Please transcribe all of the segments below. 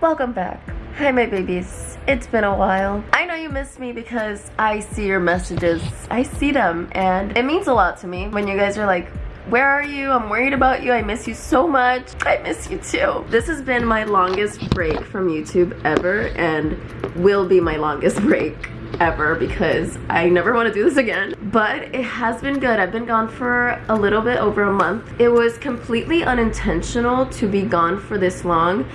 welcome back. Hi my babies, it's been a while. I know you missed me because I see your messages. I see them and it means a lot to me when you guys are like, where are you? I'm worried about you. I miss you so much. I miss you too. This has been my longest break from YouTube ever and will be my longest break ever because I never want to do this again. But it has been good. I've been gone for a little bit over a month. It was completely unintentional to be gone for this long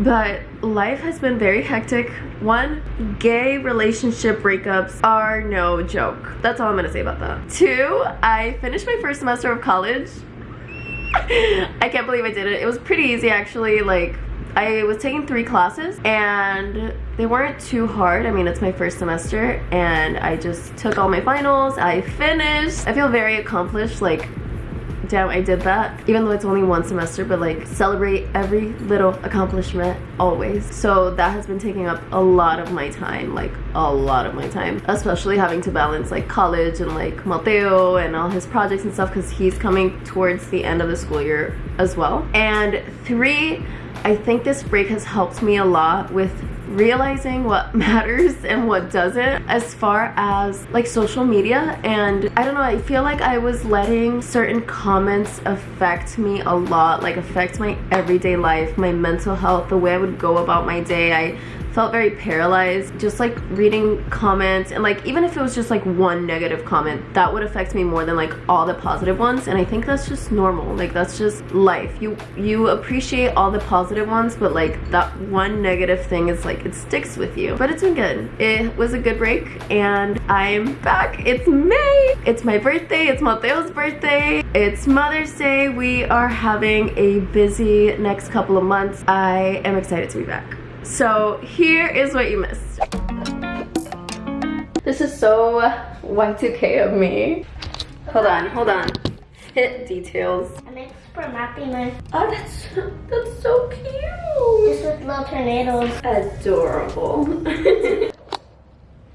but life has been very hectic. One, gay relationship breakups are no joke. That's all I'm gonna say about that. Two, I finished my first semester of college. I can't believe I did it. It was pretty easy actually. Like I was taking three classes and they weren't too hard. I mean, it's my first semester and I just took all my finals. I finished. I feel very accomplished. Like damn I did that. Even though it's only one semester but like celebrate every little accomplishment always. So that has been taking up a lot of my time like a lot of my time. Especially having to balance like college and like Mateo and all his projects and stuff because he's coming towards the end of the school year as well. And three I think this break has helped me a lot with realizing what matters and what doesn't as far as like social media. And I don't know I feel like I was letting certain comments affect me a lot like affect my everyday life my mental health the way I would go about my day. I felt very paralyzed. Just like reading comments and like even if it was just like one negative comment that would affect me more than like all the positive ones and I think that's just normal. Like that's just life. You you appreciate all the positive ones but like that one negative thing is like it sticks with you. But it's been good. It was a good break and I'm back. It's May! It's my birthday. It's Mateo's birthday. It's Mother's Day. We are having a busy next couple of months. I am excited to be back so here is what you missed. This is so Y2K of me. Hold on, hold on. Hit details. It's for mapping my Oh, that's that's so cute. just with little tornadoes. Adorable.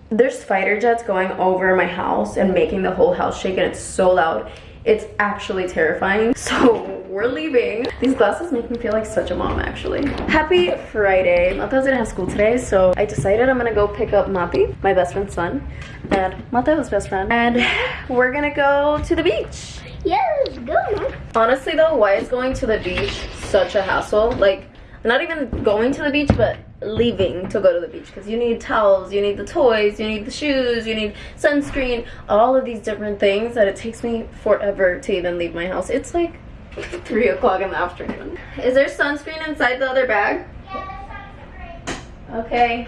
There's fighter jets going over my house and making the whole house shake and it's so loud. It's actually terrifying. So we're leaving. These glasses make me feel like such a mom actually. Happy Friday. Mateo's gonna have school today, so I decided I'm gonna go pick up Mapi, my best friend's son, and Mateo's best friend, and we're gonna go to the beach. Yes, go. Honestly though, why is going to the beach such a hassle? Like, not even going to the beach, but leaving to go to the beach because you need towels, you need the toys, you need the shoes, you need sunscreen, all of these different things that it takes me forever to even leave my house. It's like 3 o'clock in the afternoon. Is there sunscreen inside the other bag? Okay.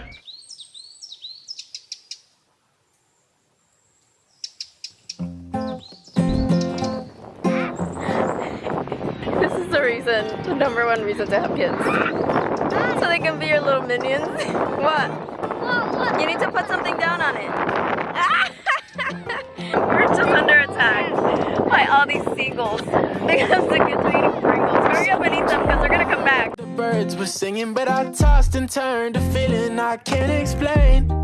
this is the reason, the number one reason to have kids. So they can be your little minions. what? You need to put something down on it. We're just under attack by all these seagulls because the kids are eating Pringles. Hurry up and eat them because they're gonna come back. The birds were singing, but I tossed and turned, a feeling I can't explain.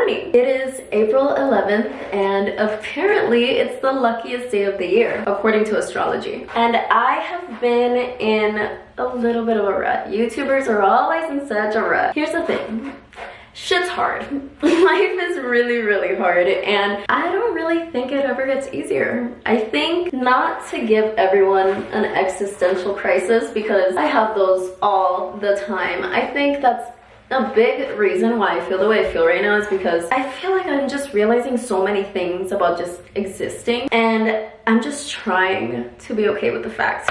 Morning. It is April 11th and apparently it's the luckiest day of the year according to astrology. And I have been in a little bit of a rut. YouTubers are always in such a rut. Here's the thing. Shit's hard. Life is really, really hard and I don't really think it ever gets easier. I think not to give everyone an existential crisis because I have those all the time. I think that's a big reason why I feel the way I feel right now is because I feel like I'm just realizing so many things about just existing and I'm just trying to be okay with the fact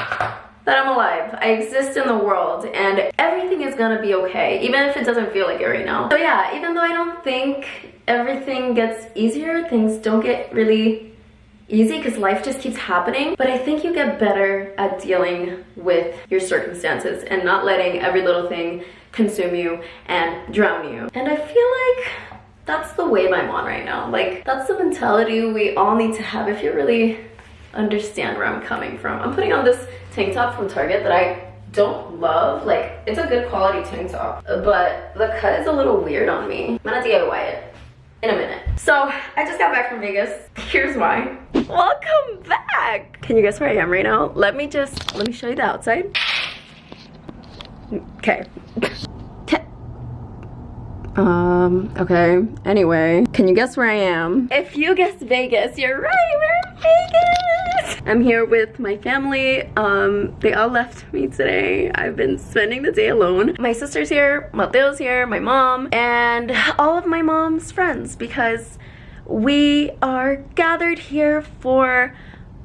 that I'm alive. I exist in the world and everything is gonna be okay, even if it doesn't feel like it right now. So yeah, even though I don't think everything gets easier, things don't get really easy because life just keeps happening but i think you get better at dealing with your circumstances and not letting every little thing consume you and drown you and i feel like that's the wave i'm on right now like that's the mentality we all need to have if you really understand where i'm coming from i'm putting on this tank top from target that i don't love like it's a good quality tank top but the cut is a little weird on me i'm gonna diy it in a minute So I just got back from Vegas. Here's why. Welcome back. Can you guess where I am right now? Let me just, let me show you the outside. Okay. Um, okay. Anyway, can you guess where I am? If you guess Vegas, you're right, we're in Vegas! I'm here with my family. Um, they all left me today. I've been spending the day alone. My sister's here, Mateo's here, my mom, and all of my mom's friends because we are gathered here for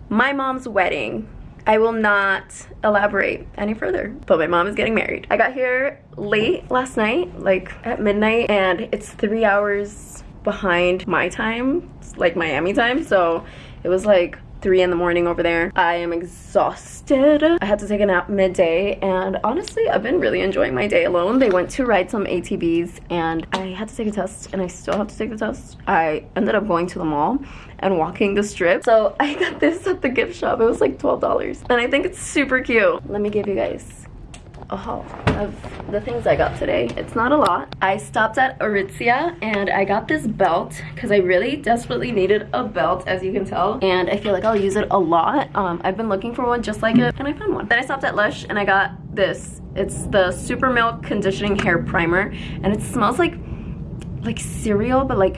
my mom's wedding. I will not elaborate any further, but my mom is getting married. I got here late last night, like at midnight, and it's three hours behind my time, like Miami time, so it was like three in the morning over there. I am exhausted. I had to take a nap midday and honestly, I've been really enjoying my day alone. They went to ride some ATVs and I had to take a test and I still have to take the test. I ended up going to the mall and walking the strip. So I got this at the gift shop. It was like $12 and I think it's super cute. Let me give you guys a haul of the things I got today. It's not a lot. I stopped at Aritzia and I got this belt because I really desperately needed a belt as you can tell and I feel like I'll use it a lot. Um, I've been looking for one just like it and I found one. Then I stopped at Lush and I got this. It's the Super Milk Conditioning Hair Primer and it smells like like cereal but like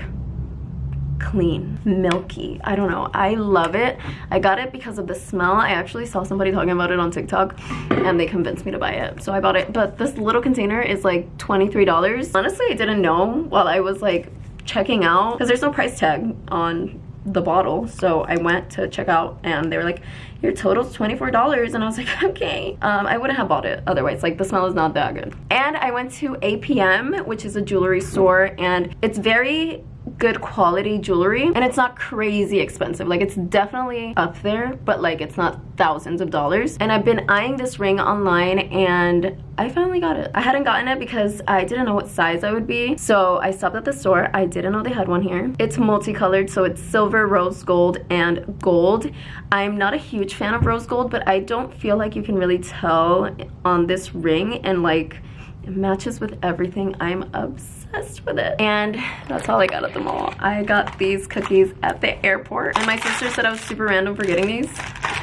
clean milky. I don't know. I love it. I got it because of the smell. I actually saw somebody talking about it on tiktok and they convinced me to buy it so i bought it. But this little container is like 23 dollars. Honestly i didn't know while i was like checking out because there's no price tag on the bottle so i went to check out and they were like your total's 24 dollars and i was like okay. Um, i wouldn't have bought it otherwise. Like the smell is not that good. And i went to apm which is a jewelry store and it's very good quality jewelry and it's not crazy expensive. Like it's definitely up there but like it's not thousands of dollars. And I've been eyeing this ring online and I finally got it. I hadn't gotten it because I didn't know what size I would be so I stopped at the store. I didn't know they had one here. It's multicolored so it's silver rose gold and gold. I'm not a huge fan of rose gold but I don't feel like you can really tell on this ring and like it matches with everything. I'm obsessed with it. And that's all I got at the mall. I got these cookies at the airport. And my sister said I was super random for getting these.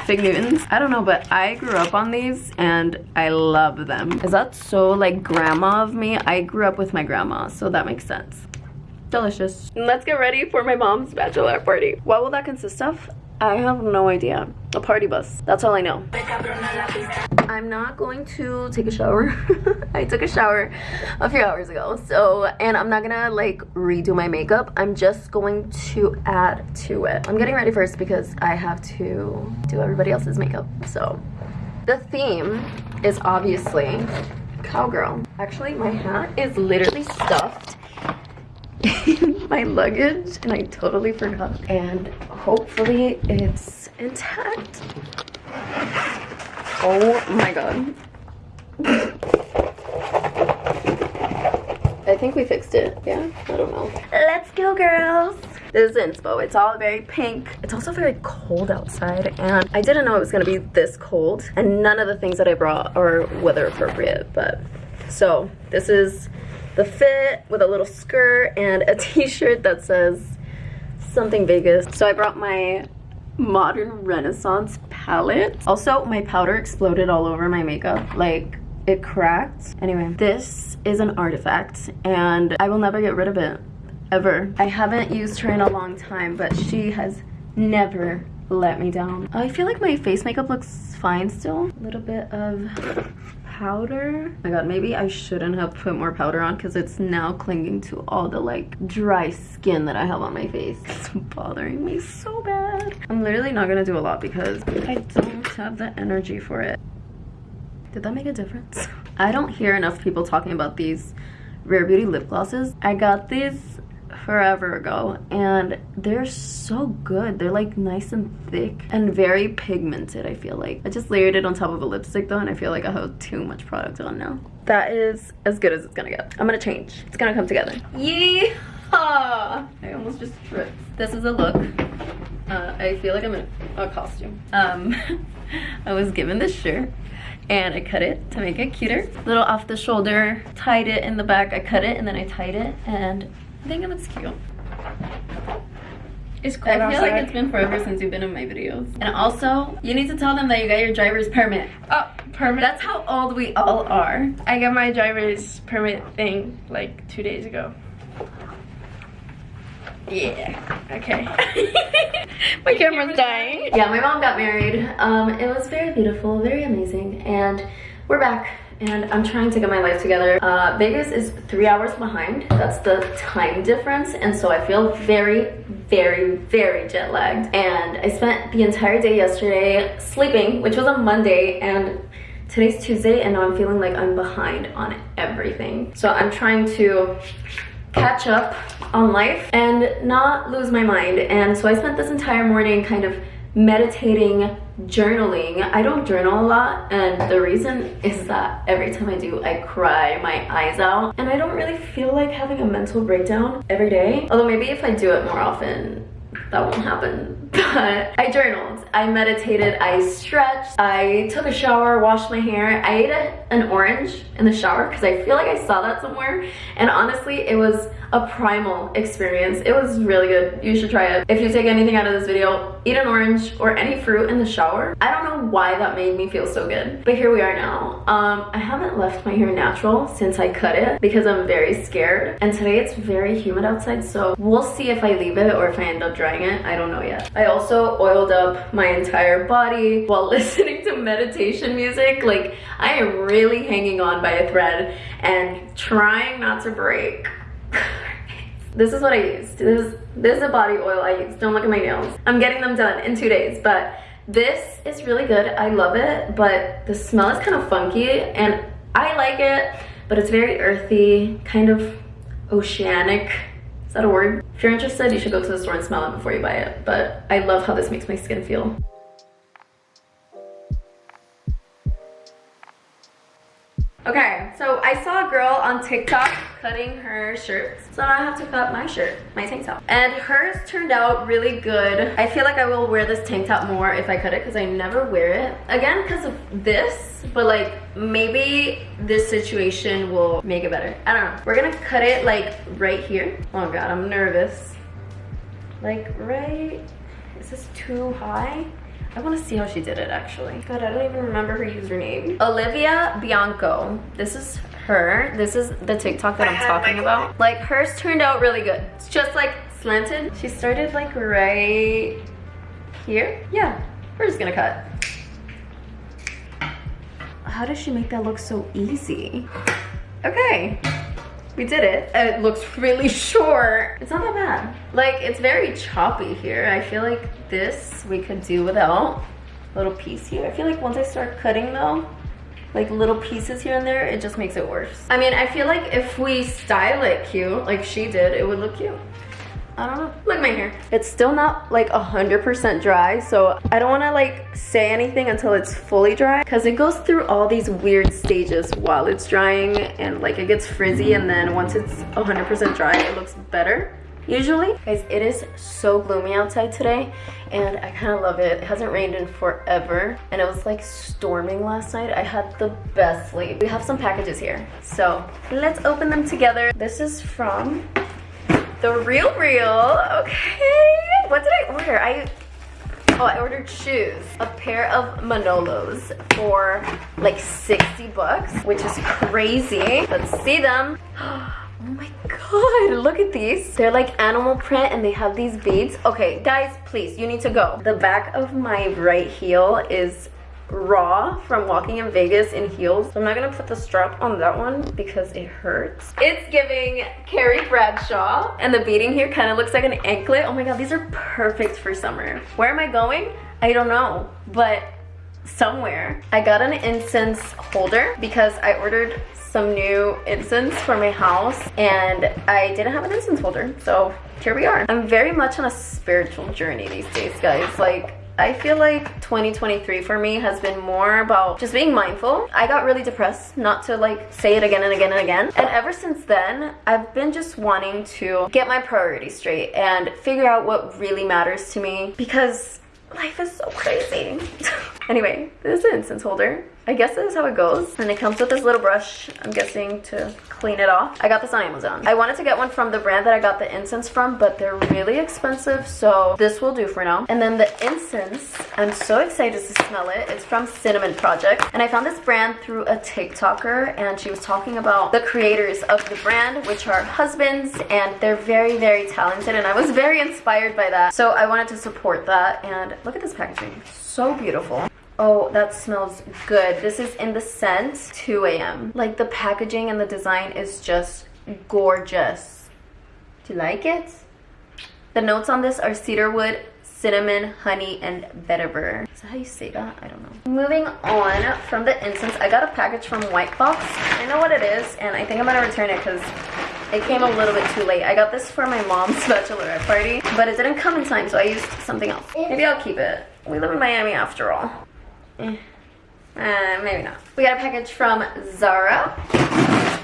Fig Newtons. I don't know, but I grew up on these and I love them. Is that so like grandma of me? I grew up with my grandma, so that makes sense. Delicious. Let's get ready for my mom's bachelorette party. What will that consist of? I have no idea. A party bus. That's all I know. I'm not going to take a shower. I took a shower a few hours ago. So, and I'm not gonna like redo my makeup. I'm just going to add to it. I'm getting ready first because I have to do everybody else's makeup. So, the theme is obviously cowgirl. Actually, my hat is literally stuffed my luggage and I totally forgot. And hopefully it's intact. Oh my god. I think we fixed it. Yeah? I don't know. Let's go, girls! This is inspo. It's all very pink. It's also very cold outside, and I didn't know it was gonna be this cold. And none of the things that I brought are weather appropriate, but so this is the fit with a little skirt and a t-shirt that says something Vegas. So I brought my modern renaissance palette. Also, my powder exploded all over my makeup. Like, it cracked. Anyway, this is an artifact and I will never get rid of it, ever. I haven't used her in a long time, but she has never let me down. Oh, I feel like my face makeup looks fine still. A little bit of powder. Oh my god, maybe I shouldn't have put more powder on because it's now clinging to all the like dry skin that I have on my face. It's bothering me so bad. I'm literally not gonna do a lot because I don't have the energy for it. Did that make a difference? I don't hear enough people talking about these Rare Beauty lip glosses. I got these forever ago and they're so good. They're like nice and thick and very pigmented i feel like. I just layered it on top of a lipstick though and i feel like i have too much product on now. That is as good as it's gonna get. I'm gonna change. It's gonna come together. Yeehaw! i almost just tripped. This is a look. Uh, i feel like i'm in a costume. Um i was given this shirt and I cut it to make it cuter. Little off the shoulder, tied it in the back. I cut it and then I tied it and I think it looks cute. It's cold I feel like it's been forever since you've been in my videos. And also, you need to tell them that you got your driver's permit. Oh, permit. That's how old we all are. I got my driver's permit thing like two days ago. Yeah. Okay. my camera's dying. Yeah, my mom got married. Um, it was very beautiful, very amazing, and we're back. And I'm trying to get my life together. Uh, Vegas is three hours behind. That's the time difference, and so I feel very, very, very jet lagged. And I spent the entire day yesterday sleeping, which was on Monday, and today's Tuesday, and now I'm feeling like I'm behind on everything. So I'm trying to catch up on life and not lose my mind. And so I spent this entire morning kind of meditating, journaling. I don't journal a lot and the reason is that every time I do, I cry my eyes out and I don't really feel like having a mental breakdown every day. Although maybe if I do it more often, that won't happen. But I journaled, I meditated, I stretched, I took a shower, washed my hair. I ate a, an orange in the shower because I feel like I saw that somewhere. And honestly, it was a primal experience. It was really good. You should try it. If you take anything out of this video, eat an orange or any fruit in the shower. I don't know why that made me feel so good, but here we are now. Um, I haven't left my hair natural since I cut it because I'm very scared. And today it's very humid outside, so we'll see if I leave it or if I end up drying I don't know yet. I also oiled up my entire body while listening to meditation music. Like I am really hanging on by a thread and trying not to break. this is what I used. This is, this is a body oil I use. Don't look at my nails. I'm getting them done in two days, but this is really good. I love it, but the smell is kind of funky and I like it, but it's very earthy, kind of oceanic. That a word? If you're interested, you should go to the store and smell it before you buy it. But I love how this makes my skin feel. Okay, so I saw a girl on TikTok cutting her shirts. So now I have to cut my shirt, my tank top. And hers turned out really good. I feel like I will wear this tank top more if I cut it because I never wear it. Again, because of this, but like maybe this situation will make it better. I don't know. We're gonna cut it like right here. Oh God, I'm nervous. Like right, is this too high? I want to see how she did it actually. God, I don't even remember her username. Olivia Bianco. This is her. This is the TikTok that I'm talking about. Like hers turned out really good. It's just like slanted. She started like right here. Yeah, we're just gonna cut. How does she make that look so easy? Okay, we did it. It looks really short. It's not that bad. Like, it's very choppy here. I feel like this we could do without. A little piece here. I feel like once I start cutting though, like little pieces here and there, it just makes it worse. I mean, I feel like if we style it cute, like she did, it would look cute. I don't know. Look at my hair. It's still not like 100% dry, so I don't wanna like say anything until it's fully dry because it goes through all these weird stages while it's drying and like it gets frizzy and then once it's 100% dry, it looks better usually. Guys, it is so gloomy outside today and I kind of love it. It hasn't rained in forever and it was like storming last night. I had the best sleep. We have some packages here, so let's open them together. This is from the Real Real. Okay. What did I order? I Oh, I ordered shoes. A pair of Manolos for like 60 bucks, which is crazy. Let's see them. Oh my god, look at these. They're like animal print and they have these beads. Okay, guys, please, you need to go. The back of my right heel is raw from walking in Vegas in heels. So I'm not gonna put the strap on that one because it hurts. It's giving Carrie Bradshaw and the beading here kind of looks like an anklet. Oh my god, these are perfect for summer. Where am I going? I don't know, but somewhere. I got an incense holder because I ordered some new incense for my house and I didn't have an incense holder. So here we are. I'm very much on a spiritual journey these days, guys. Like I feel like 2023 for me has been more about just being mindful. I got really depressed, not to like say it again and again and again. And ever since then, I've been just wanting to get my priorities straight and figure out what really matters to me because life is so crazy. Anyway, this is an incense holder. I guess this is how it goes. And it comes with this little brush, I'm guessing, to clean it off. I got this on Amazon. I wanted to get one from the brand that I got the incense from, but they're really expensive, so this will do for now. And then the incense, I'm so excited to smell it. It's from Cinnamon Project. And I found this brand through a TikToker, and she was talking about the creators of the brand, which are husbands, and they're very, very talented, and I was very inspired by that. So I wanted to support that, and look at this packaging. So beautiful. Oh, that smells good. This is in the scent 2 a.m. Like the packaging and the design is just gorgeous. Do you like it? The notes on this are cedarwood, cinnamon, honey, and vetiver. Is that how you say that? I don't know. Moving on from the incense, I got a package from White Box. I know what it is, and I think I'm gonna return it because it came a little bit too late. I got this for my mom's bachelorette party, but it didn't come in time, so I used something else. Maybe I'll keep it. We live in Miami after all. Eh. Uh, maybe not. We got a package from Zara.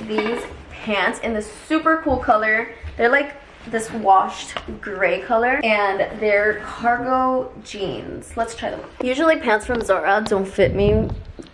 These pants in this super cool color. They're like this washed gray color and they're cargo jeans. Let's try them. Usually pants from Zara don't fit me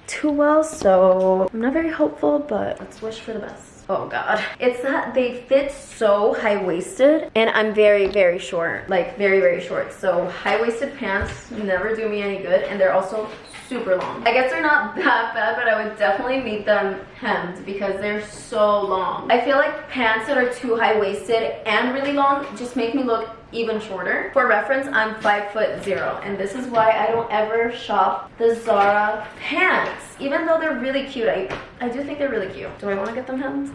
too well, so I'm not very hopeful, but let's wish for the best. Oh god. It's that they fit so high-waisted and I'm very, very short. Like very, very short. So high-waisted pants never do me any good and they're also super long. I guess they're not that bad, but I would definitely need them hemmed because they're so long. I feel like pants that are too high-waisted and really long just make me look even shorter. For reference, I'm five foot zero, and this is why I don't ever shop the Zara pants. Even though they're really cute, I, I do think they're really cute. Do I want to get them hemmed?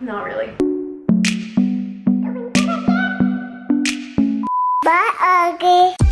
Not really. Bye, Augie.